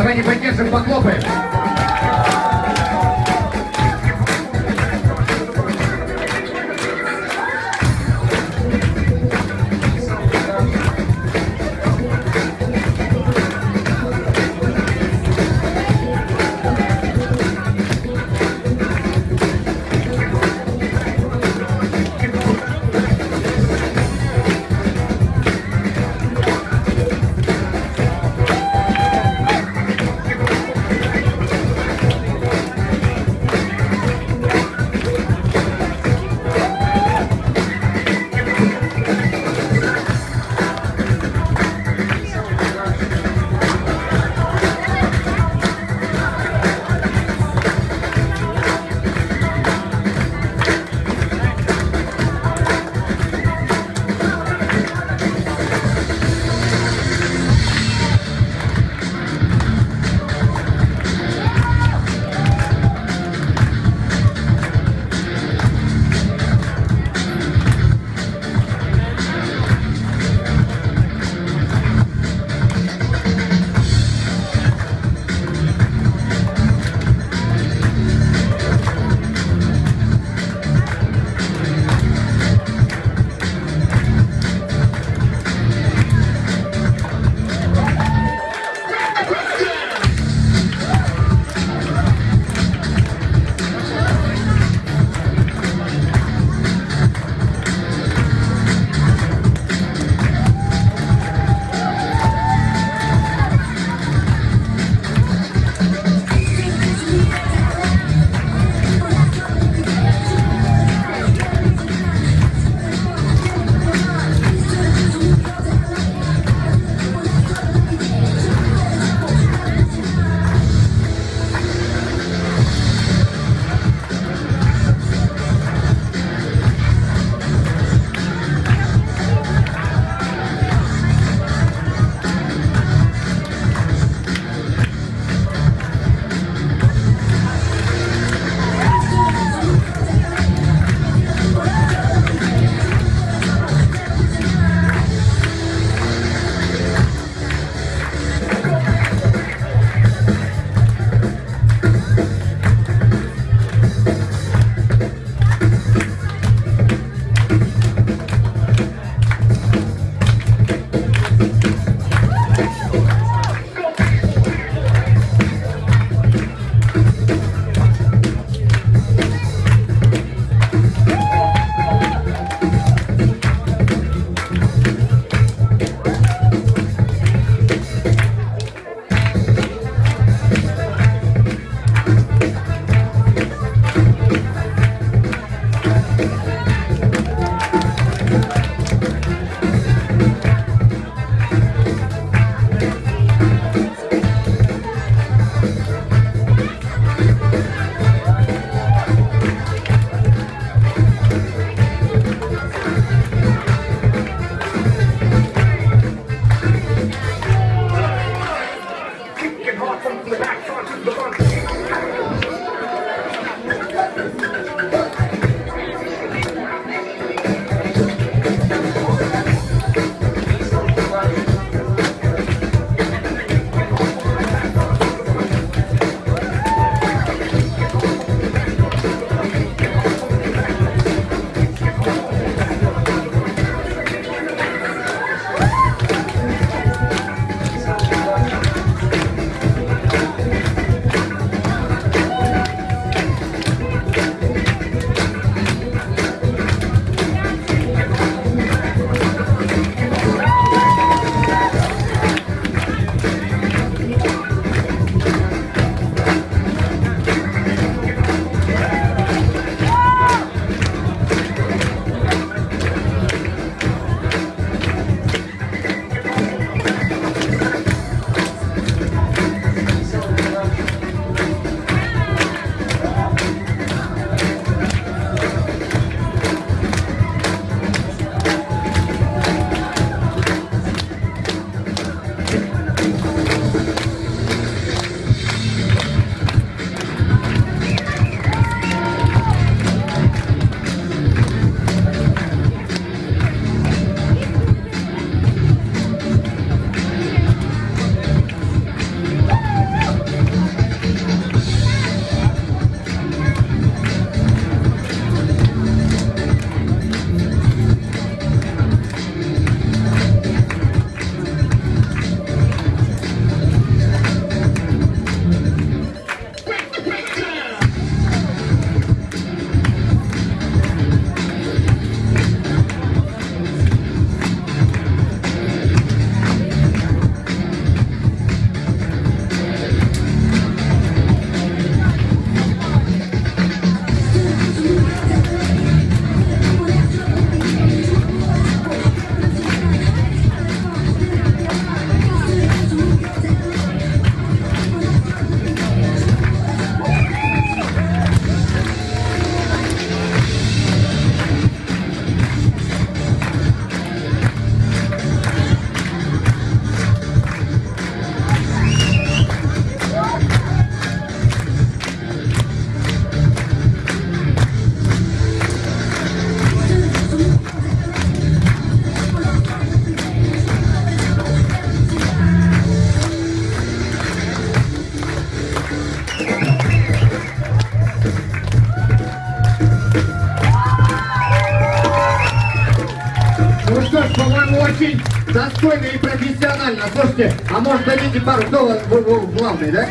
Давайте поддержим, похлопаем. Достойно и профессионально. Слушайте, а может дадите пару долларов главный, да?